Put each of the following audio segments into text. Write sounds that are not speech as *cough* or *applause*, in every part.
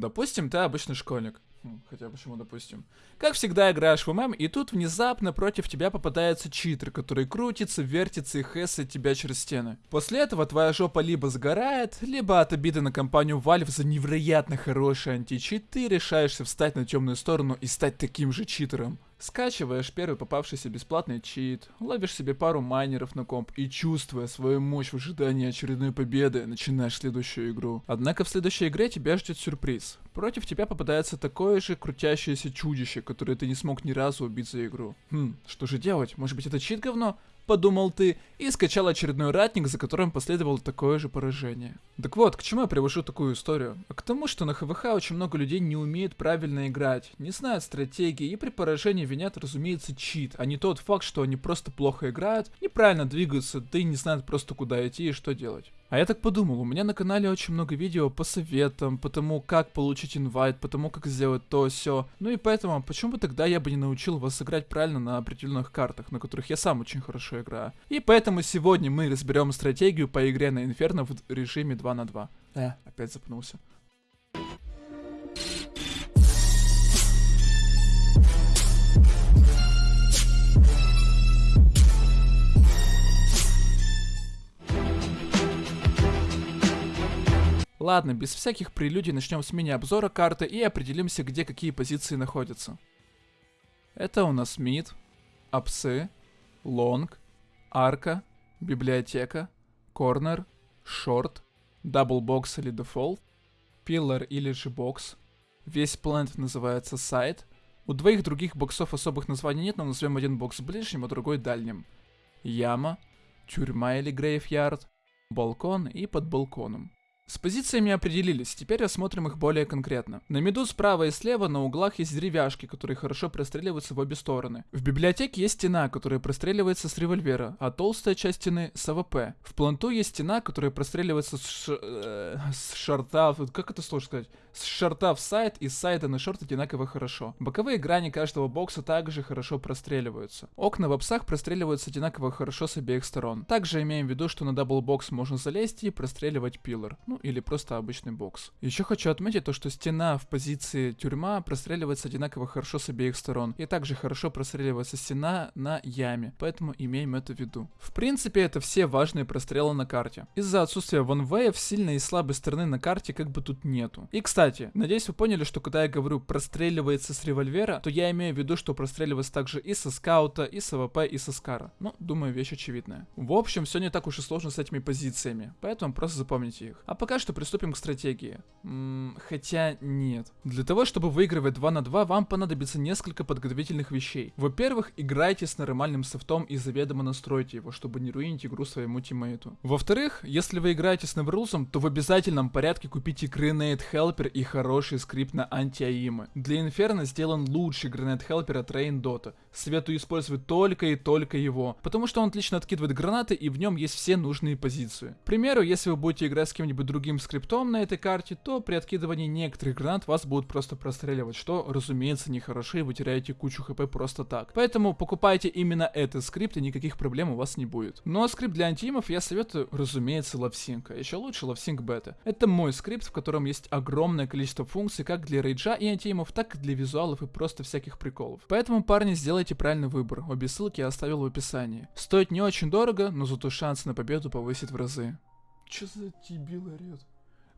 Допустим, ты обычный школьник. Хм, Хотя почему допустим? Как всегда играешь в ММ, и тут внезапно против тебя попадается читер, который крутится, вертится и хэсает тебя через стены. После этого твоя жопа либо сгорает, либо от обиды на компанию Valve за невероятно хороший античит, ты решаешься встать на темную сторону и стать таким же читером. Скачиваешь первый попавшийся бесплатный чит, ловишь себе пару майнеров на комп и, чувствуя свою мощь в ожидании очередной победы, начинаешь следующую игру. Однако в следующей игре тебя ждет сюрприз. Против тебя попадается такое же крутящееся чудище, которое ты не смог ни разу убить за игру. Хм, что же делать? Может быть это чит говно? Подумал ты, и скачал очередной ратник, за которым последовало такое же поражение. Так вот, к чему я привожу такую историю? А к тому, что на ХВХ очень много людей не умеет правильно играть, не знают стратегии и при поражении винят, разумеется, чит, а не тот факт, что они просто плохо играют, неправильно двигаются, да и не знают просто куда идти и что делать. А я так подумал, у меня на канале очень много видео по советам, по тому, как получить инвайт, по тому, как сделать то, все. Ну и поэтому, почему бы тогда я бы не научил вас играть правильно на определенных картах, на которых я сам очень хорошо играю. И поэтому сегодня мы разберем стратегию по игре на Инферно в режиме 2 на 2. Э, опять запнулся. Ладно, без всяких прелюдий начнем с мини-обзора карты и определимся, где какие позиции находятся. Это у нас мид, апсы, лонг, арка, библиотека, corner, short, double box или default, pillar или же бокс. Весь plant называется сайт. У двоих других боксов особых названий нет, но назовем один бокс ближним, а другой дальним. Яма, тюрьма или graveyard, балкон и под балконом. С позициями определились, теперь рассмотрим их более конкретно. На миду справа и слева на углах есть деревяшки, которые хорошо простреливаются в обе стороны. В библиотеке есть стена, которая простреливается с револьвера, а толстая часть стены с АВП. В планту есть стена, которая простреливается с, ш... э, с шорта, как это сложно сказать, с шорта в сайт и с сайта на short одинаково хорошо. Боковые грани каждого бокса также хорошо простреливаются. Окна в апсах простреливаются одинаково хорошо с обеих сторон. Также имеем в виду, что на double box можно залезть и простреливать pillar. Ну, или просто обычный бокс. Еще хочу отметить то, что стена в позиции тюрьма простреливается одинаково хорошо с обеих сторон. И также хорошо простреливается стена на яме, поэтому имеем это в виду. В принципе, это все важные прострелы на карте. Из-за отсутствия ванвеев сильной и слабой стороны на карте как бы тут нету. И кстати, надеюсь вы поняли, что когда я говорю простреливается с револьвера, то я имею в виду, что простреливается также и со скаута, и с АВП, и со скара. Ну, думаю, вещь очевидная. В общем, все не так уж и сложно с этими позициями, поэтому просто запомните их. А пока что приступим к стратегии. М хотя нет. Для того, чтобы выигрывать 2 на 2, вам понадобится несколько подготовительных вещей. Во-первых, играйте с нормальным софтом и заведомо настройте его, чтобы не руинить игру своему тиммейту. Во-вторых, если вы играете с Neverlose'ом, то в обязательном порядке купите Grenade Helper и хороший скрипт на анти-аимы. Для Inferno сделан лучший Grenade Helper от Rain Dota. Советую использовать только и только его, потому что он отлично откидывает гранаты и в нем есть все нужные позиции. К примеру, если вы будете играть с кем-нибудь другим скриптом на этой карте, то при откидывании некоторых гранат вас будут просто простреливать, что, разумеется, нехорошо и вы теряете кучу хп просто так. Поэтому покупайте именно этот скрипт и никаких проблем у вас не будет. Ну а скрипт для антимов я советую, разумеется, LoveSync, а еще лучше LoveSync Beta. Это мой скрипт, в котором есть огромное количество функций как для рейджа и антимов, так и для визуалов и просто всяких приколов. Поэтому, парни, сделайте правильный выбор, обе ссылки я оставил в описании. Стоит не очень дорого, но зато шансы на победу повысит в разы. Чё за дебил орёт?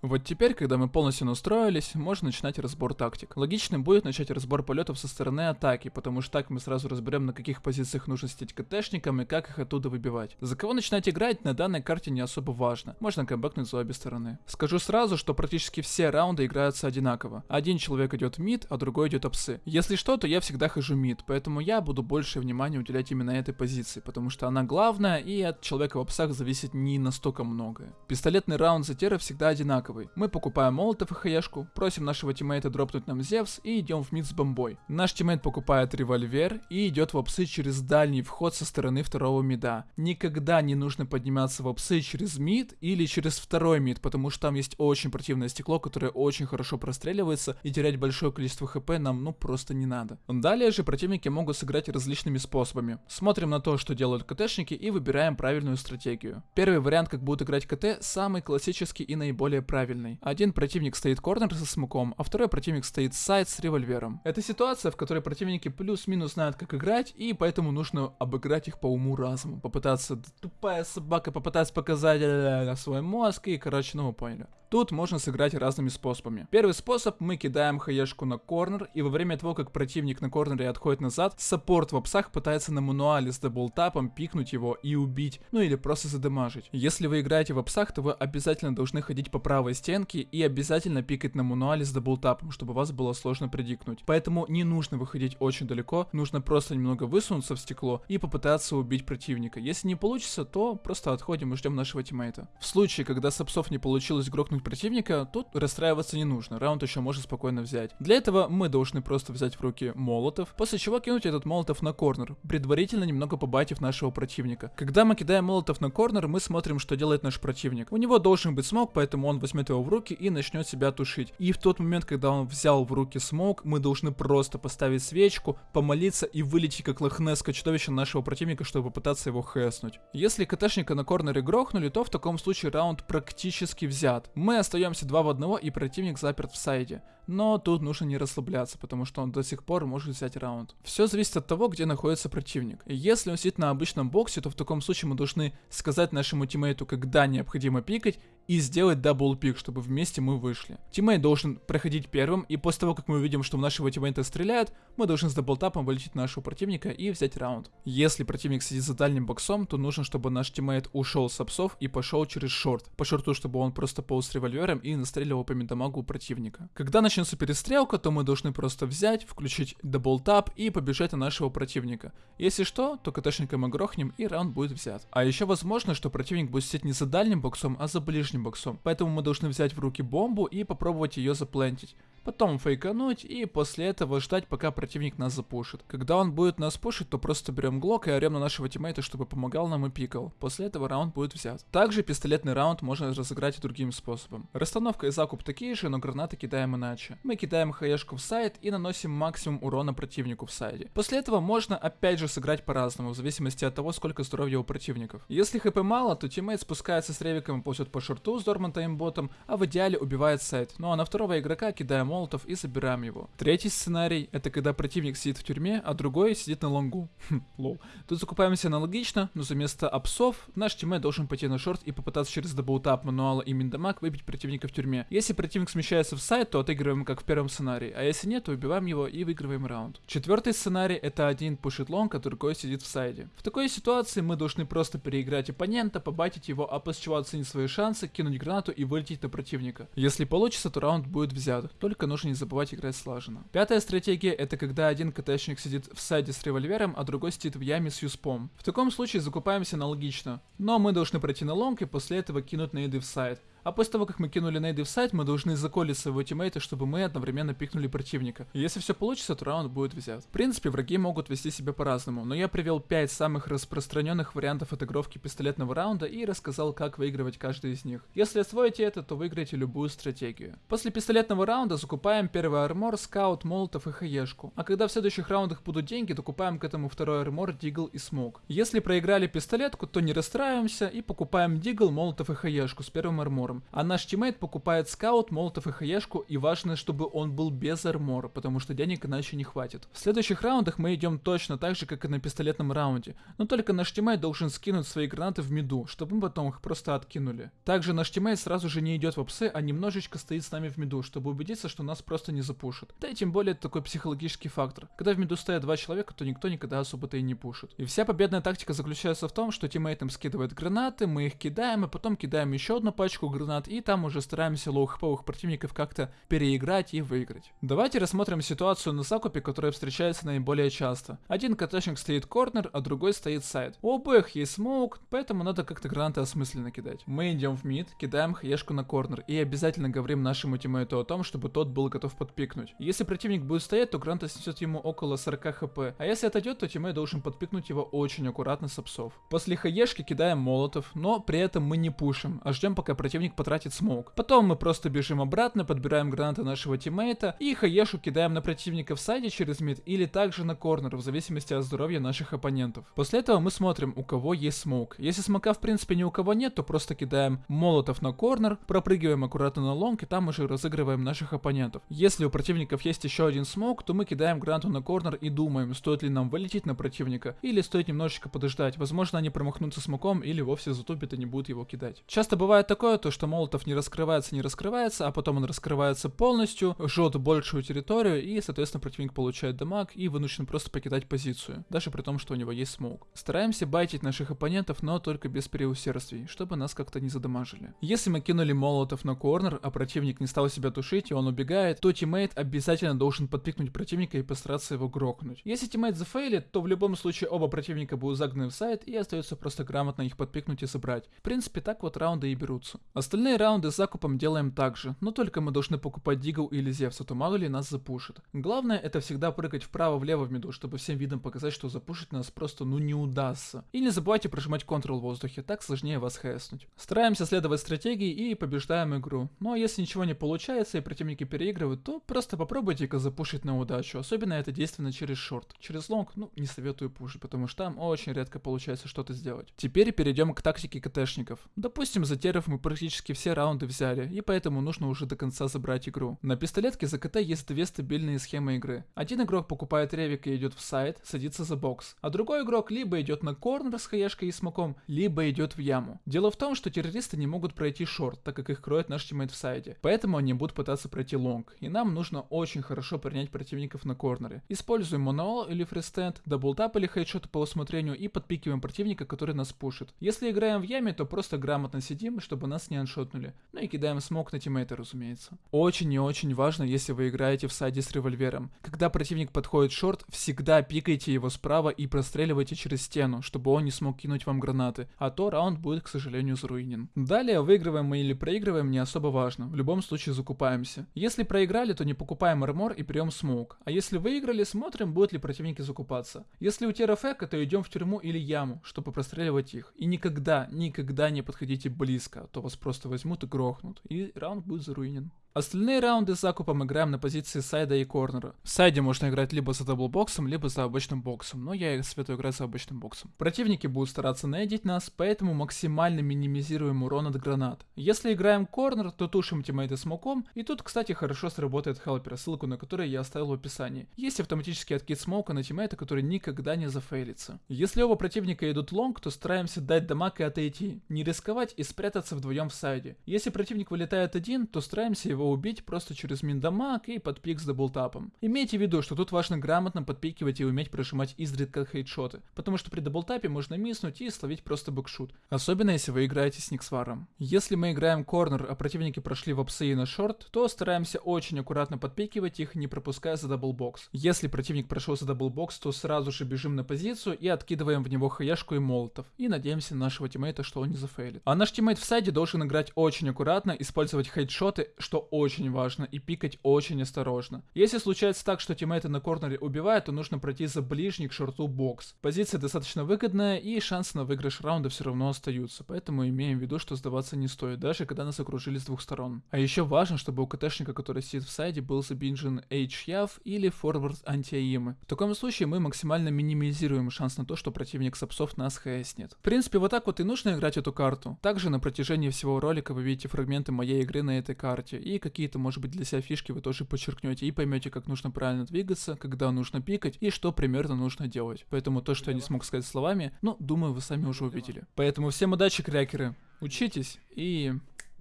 Вот теперь, когда мы полностью настроились, можно начинать разбор тактик. Логичным будет начать разбор полетов со стороны атаки, потому что так мы сразу разберем, на каких позициях нужно сидеть КТшникам и как их оттуда выбивать. За кого начинать играть на данной карте не особо важно, можно камбэкнуть за обе стороны. Скажу сразу, что практически все раунды играются одинаково. Один человек идет мид, а другой идет апсы. Если что, то я всегда хожу мид, поэтому я буду больше внимания уделять именно этой позиции, потому что она главная и от человека в апсах зависит не настолько многое. Пистолетный раунд за тера всегда одинаковый одинаковый. Мы покупаем молотов и хаешку, просим нашего тиммейта дропнуть нам Зевс и идем в mid с бомбой. Наш тиммейт покупает револьвер и идет в апсы через дальний вход со стороны второго мида. Никогда не нужно подниматься в апсы через mid или через второй мид, потому что там есть очень противное стекло, которое очень хорошо простреливается и терять большое количество хп нам ну просто не надо. Далее же противники могут сыграть различными способами. Смотрим на то, что делают КТшники и выбираем правильную стратегию. Первый вариант, как будут играть КТ, самый классический и наиболее правильный правильной. Один противник стоит corner со смоком, а второй противник стоит сайт с револьвером. Это ситуация, в которой противники плюс-минус знают, как играть, и поэтому нужно обыграть их по уму разуму. Попытаться, тупая собака, попытаться показать э, свой мозг, и, короче, ну вы поняли. Тут можно сыграть разными способами. Первый способ, мы кидаем хаешку на corner, и во время того, как противник на корнере отходит назад, support в апсах пытается на мануале с даблтапом пикнуть его и убить, ну или просто задамажить. Если вы играете в апсах, то вы обязательно должны ходить по правой стенке и обязательно пикать на мануале с даблтапом, чтобы вас было сложно предиктнуть. Поэтому не нужно выходить очень далеко, нужно просто немного высунуться в стекло и попытаться убить противника. Если не получится, то просто отходим и ждем нашего тиммейта. В случае, когда с апсов не получилось грохнуть противника, тут расстраиваться не нужно, раунд еще можно спокойно взять. Для этого мы должны просто взять в руки молотов, после чего кинуть этот молотов на корнер, предварительно немного побайтив нашего противника. Когда мы кидаем молотов на корнер, мы смотрим, что делает наш противник. У него должен быть смог, поэтому он возьмет его в руки и начнет себя тушить. И в тот момент, когда он взял в руки смог, мы должны просто поставить свечку, помолиться и вылететь как лохнесское чудовище нашего противника, чтобы попытаться его хэснуть. Если КТшника на корнере грохнули, то в таком случае раунд практически взят. Мы остаемся 2 в 1 и противник заперт в сайде. Но тут нужно не расслабляться, потому что он до сих пор может взять раунд. Все зависит от того, где находится противник. Если он сидит на обычном боксе, то в таком случае мы должны сказать нашему тиммейту, когда необходимо пикать, и сделать double peek, чтобы вместе мы вышли. Тиммейт должен проходить первым, и после того, как мы увидим, что в нашего тиммейта стреляют, мы должны с даблтапом вылететь на нашего противника и взять раунд. Если противник сидит за дальним боксом, то нужно, чтобы наш тиммейт ушел с апсов и пошел через short. По шорту, чтобы он просто полз револьвером и настреливал по миндамагу противника. Когда начнется перестрелка, то мы должны просто взять, включить double tap и побежать на нашего противника. Если что, то КТшника мы грохнем и раунд будет взят. А еще возможно, что противник будет сидеть не за дальним боксом, а за ближним боксом. Поэтому мы должны взять в руки бомбу и попробовать ее заплентить потом фейкануть и после этого ждать, пока противник нас запушит. Когда он будет нас пушить, то просто берем глок и орем на нашего тиммейта, чтобы помогал нам и пикал. После этого раунд будет взят. Также пистолетный раунд можно разыграть и другим способом. Расстановка и закуп такие же, но гранаты кидаем иначе. Мы кидаем хаешку в сайт и наносим максимум урона противнику в сайте. После этого можно опять же сыграть по-разному, в зависимости от того, сколько здоровья у противников. Если хп мало, то тиммейт спускается с ревиком и ползет по шорту с dormant aimbot ом, а в идеале убивает сайт. Ну а на второго игрока кидаем молотов и забираем его. Третий сценарий это когда противник сидит в тюрьме, а другой сидит на лонгу. *laughs* Хм, lol. Тут закупаемся аналогично, но заместо апсов наш тиммейт должен пойти на short и попытаться через double tap мануала и min damage выбить противника в тюрьме. Если противник смещается в сайт, то отыгрываем как в первом сценарии, а если нет, то убиваем его и выигрываем раунд. Четвертый сценарий это один пушит long, а другой сидит в сайте. В такой ситуации мы должны просто переиграть оппонента, побайтить его, а после чего оценить свои шансы, кинуть гранату и вылететь на противника. Если получится, то раунд будет взят. Только нужно не забывать играть слаженно. Пятая стратегия это когда один КТшник сидит в сайте с револьвером, а другой сидит в яме с юспом. В таком случае закупаемся аналогично. Но мы должны пройти на long и после этого кинуть нейды в сайт. А после того, как мы кинули нейды в сайт, мы должны заколить своего тиммейта, чтобы мы одновременно пикнули противника. И если все получится, то раунд будет взят. В принципе, враги могут вести себя по-разному, но я привел 5 самых распространенных вариантов отыгровки пистолетного раунда и рассказал, как выигрывать каждый из них. Если освоите это, то выиграете любую стратегию. После пистолетного раунда закупаем первый армор, скаут, молотов и хаешку. А когда в следующих раундах будут деньги, докупаем к этому второй армор, дигл и смог. Если проиграли пистолетку, то не расстраиваемся и покупаем дигл, молотов и хаешку с первым армором армором. А наш тиммейт покупает скаут, молотов и хаешку, и важно, чтобы он был без армора, потому что денег иначе не хватит. В следующих раундах мы идем точно так же, как и на пистолетном раунде, но только наш тиммейт должен скинуть свои гранаты в миду, чтобы мы потом их просто откинули. Также наш тиммейт сразу же не идет в апсы, а немножечко стоит с нами в миду, чтобы убедиться, что нас просто не запушат. Да и тем более это такой психологический фактор. Когда в миду стоят два человека, то никто никогда особо-то и не пушит. И вся победная тактика заключается в том, что тиммейт им скидывает гранаты, мы их кидаем, и потом кидаем еще одну пачку гранат гранат, и там уже стараемся лоу-хповых противников как-то переиграть и выиграть. Давайте рассмотрим ситуацию на закупе, которая встречается наиболее часто. Один КТшник стоит корнер, а другой стоит сайд. У обоих есть смоук, поэтому надо как-то гранаты осмысленно кидать. Мы идем в мид, кидаем хаешку на корнер и обязательно говорим нашему тиммейту о том, чтобы тот был готов подпикнуть. Если противник будет стоять, то граната снесет ему около 40 хп, а если отойдет, то тиммейт должен подпикнуть его очень аккуратно с апсов. После хаешки кидаем молотов, но при этом мы не пушим, а ждем пока противник противник потратит смоук. Потом мы просто бежим обратно, подбираем гранаты нашего тиммейта и хаешу кидаем на противника в сайде через мид или также на корнер, в зависимости от здоровья наших оппонентов. После этого мы смотрим, у кого есть смоук. Если смока в принципе ни у кого нет, то просто кидаем молотов на корнер, пропрыгиваем аккуратно на лонг и там уже разыгрываем наших оппонентов. Если у противников есть еще один смоук, то мы кидаем гранату на корнер и думаем, стоит ли нам вылететь на противника или стоит немножечко подождать. Возможно они промахнутся смоком или вовсе затупят и не будут его кидать. Часто бывает такое, то что молотов не раскрывается, не раскрывается, а потом он раскрывается полностью, жжет большую территорию и, соответственно, противник получает дамаг и вынужден просто покидать позицию, даже при том, что у него есть смоук. Стараемся байтить наших оппонентов, но только без преусердствий, чтобы нас как-то не задамажили. Если мы кинули молотов на корнер, а противник не стал себя тушить и он убегает, то тиммейт обязательно должен подпикнуть противника и постараться его грохнуть. Если тиммейт зафейлит, то в любом случае оба противника будут загнаны в сайт и остается просто грамотно их подпикнуть и собрать. В принципе, так вот раунды и берутся. Остальные раунды с закупом делаем так же, но только мы должны покупать Дигл или Зевса, то мало ли нас запушит. Главное это всегда прыгать вправо-влево в миду, чтобы всем видом показать, что запушить нас просто ну не удастся. И не забывайте прожимать Ctrl в воздухе, так сложнее вас хэснуть. Стараемся следовать стратегии и побеждаем игру. Ну а если ничего не получается и противники переигрывают, то просто попробуйте-ка запушить на удачу. Особенно это действенно через шорт. Через лонг, ну, не советую пушить, потому что там очень редко получается что-то сделать. Теперь перейдем к тактике КТшников. Допустим, за теров мы практически все раунды взяли, и поэтому нужно уже до конца забрать игру. На пистолетке за КТ есть две стабильные схемы игры. Один игрок покупает ревик и идет в сайт, садится за бокс, а другой игрок либо идет на корнер с хаешкой и смоком, либо идет в яму. Дело в том, что террористы не могут пройти шорт, так как их кроет наш тиммейт в сайте, поэтому они будут пытаться пройти лонг, и нам нужно очень хорошо принять противников на корнере. Используем manual или freestand, double tap или hide shot по усмотрению и подпикиваем противника, который нас пушит. Если играем в яме, то просто грамотно сидим, чтобы нас не ваншотнули. Ну и кидаем смок на тиммейта, разумеется. Очень и очень важно, если вы играете в сайде с револьвером. Когда противник подходит шорт, всегда пикайте его справа и простреливайте через стену, чтобы он не смог кинуть вам гранаты, а то раунд будет, к сожалению, заруинен. Далее, выигрываем мы или проигрываем, не особо важно. В любом случае закупаемся. Если проиграли, то не покупаем армор и берем смоук. А если выиграли, смотрим, будут ли противники закупаться. Если у теров эко, то идем в тюрьму или яму, чтобы простреливать их. И никогда, никогда не подходите близко, а то вас просто возьмут и грохнут. И раунд будет заруинен. Остальные раунды с закупом играем на позиции сайда и корнера. В сайде можно играть либо за даблбоксом, либо за обычным боксом, но я советую играть за обычным боксом. Противники будут стараться нейдить нас, поэтому максимально минимизируем урон от гранат. Если играем корнер, то тушим тиммейты смоком, и тут, кстати, хорошо сработает хелпер, ссылку на который я оставил в описании. Есть автоматический откид смока на тиммейта, который никогда не зафейлится. Если оба противника идут лонг, то стараемся дать дамаг и отойти, не рисковать и спрятаться вдвоем в сайде. Если противник вылетает один, то стараемся его убить просто через min damage и подпик с даблтапом. Имейте в виду, что тут важно грамотно подпикивать и уметь прожимать изредка хайдшоты, потому что при даблтапе можно миснуть и словить просто бэкшут, особенно если вы играете с Nixware ом. Если мы играем корнер, а противники прошли в апсы и на шорт, то стараемся очень аккуратно подпикивать их, не пропуская за даблбокс. Если противник прошел за даблбокс, то сразу же бежим на позицию и откидываем в него хаешку и молотов, и надеемся на нашего тиммейта, что он не зафейлит. А наш тиммейт в сайде должен играть очень аккуратно, использовать хайдшоты, что очень важно, и пикать очень осторожно. Если случается так, что тиммейты на корнере убивают, то нужно пройти за ближний к шорту бокс. Позиция достаточно выгодная, и шансы на выигрыш раунда все равно остаются, поэтому имеем в виду, что сдаваться не стоит, даже когда нас окружили с двух сторон. А еще важно, чтобы у КТшника, который сидит в сайде, был забинжен HYAV или Forward антиаимы. В таком случае мы максимально минимизируем шанс на то, что противник сапсов нас хэснет. В принципе, вот так вот и нужно играть эту карту. Также на протяжении всего ролика вы видите фрагменты моей игры на этой карте, какие-то, может быть, для себя фишки вы тоже подчеркнете и поймете, как нужно правильно двигаться, когда нужно пикать и что примерно нужно делать. Поэтому то, что я не смог сказать словами, ну, думаю, вы сами уже увидели. Поэтому всем удачи, крякеры. Учитесь и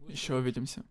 еще увидимся.